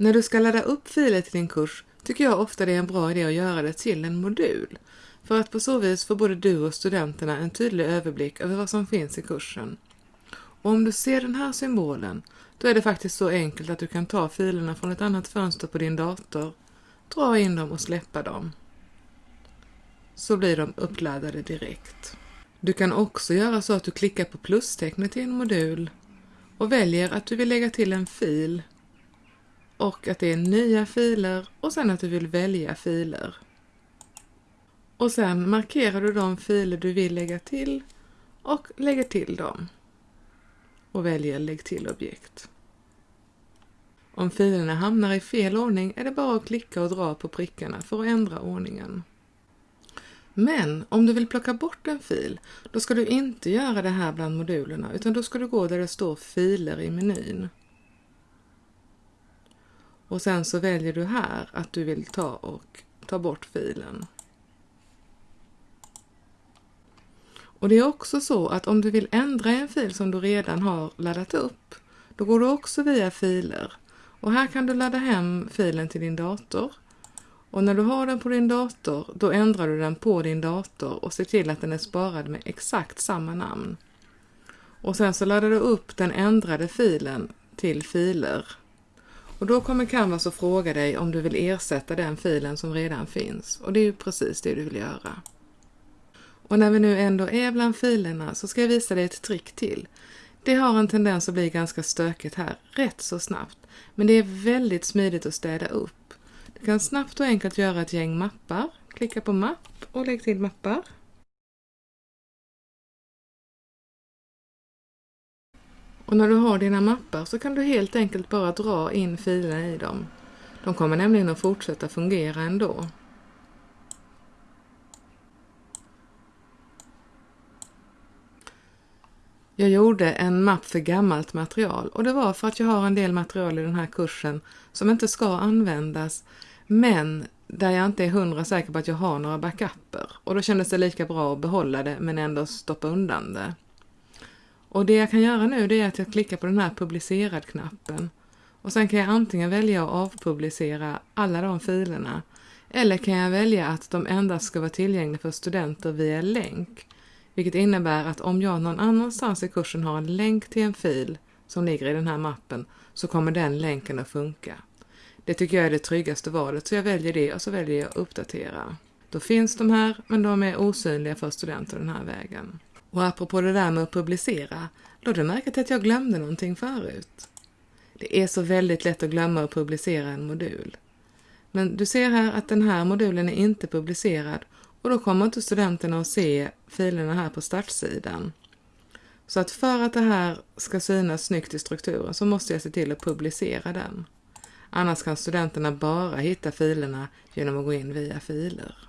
När du ska ladda upp filer till din kurs tycker jag ofta det är en bra idé att göra det till en modul, för att på så vis får både du och studenterna en tydlig överblick över vad som finns i kursen. Och om du ser den här symbolen, då är det faktiskt så enkelt att du kan ta filerna från ett annat fönster på din dator, dra in dem och släppa dem. Så blir de uppladdade direkt. Du kan också göra så att du klickar på plustecknet i en modul och väljer att du vill lägga till en fil och att det är nya filer och sen att du vill välja filer. Och sen markerar du de filer du vill lägga till och lägger till dem. Och väljer Lägg till objekt. Om filerna hamnar i fel ordning är det bara att klicka och dra på prickarna för att ändra ordningen. Men om du vill plocka bort en fil, då ska du inte göra det här bland modulerna utan då ska du gå där det står filer i menyn. Och sen så väljer du här att du vill ta och ta bort filen. Och det är också så att om du vill ändra en fil som du redan har laddat upp, då går du också via filer. Och här kan du ladda hem filen till din dator. Och när du har den på din dator, då ändrar du den på din dator och ser till att den är sparad med exakt samma namn. Och sen så laddar du upp den ändrade filen till filer. Och då kommer Canvas att fråga dig om du vill ersätta den filen som redan finns. Och det är ju precis det du vill göra. Och när vi nu ändå är bland filerna så ska jag visa dig ett trick till. Det har en tendens att bli ganska stökigt här rätt så snabbt, men det är väldigt smidigt att städa upp. Du kan snabbt och enkelt göra ett gäng mappar. Klicka på mapp och lägg till mappar. Och när du har dina mappar så kan du helt enkelt bara dra in filerna i dem. De kommer nämligen att fortsätta fungera ändå. Jag gjorde en mapp för gammalt material och det var för att jag har en del material i den här kursen som inte ska användas men där jag inte är hundra säker på att jag har några backuper och då kändes det lika bra att behålla det men ändå stoppa undan det. Och det jag kan göra nu det är att jag klickar på den här publicerad-knappen och sen kan jag antingen välja att avpublicera alla de filerna eller kan jag välja att de endast ska vara tillgängliga för studenter via länk vilket innebär att om jag någon annanstans i kursen har en länk till en fil som ligger i den här mappen så kommer den länken att funka. Det tycker jag är det tryggaste valet så jag väljer det och så väljer jag uppdatera. Då finns de här men de är osynliga för studenter den här vägen. Och apropå det där med att publicera, lade du märke till att jag glömde någonting förut? Det är så väldigt lätt att glömma att publicera en modul. Men du ser här att den här modulen är inte publicerad och då kommer inte studenterna att se filerna här på startsidan. Så att för att det här ska synas snyggt i strukturen så måste jag se till att publicera den. Annars kan studenterna bara hitta filerna genom att gå in via filer.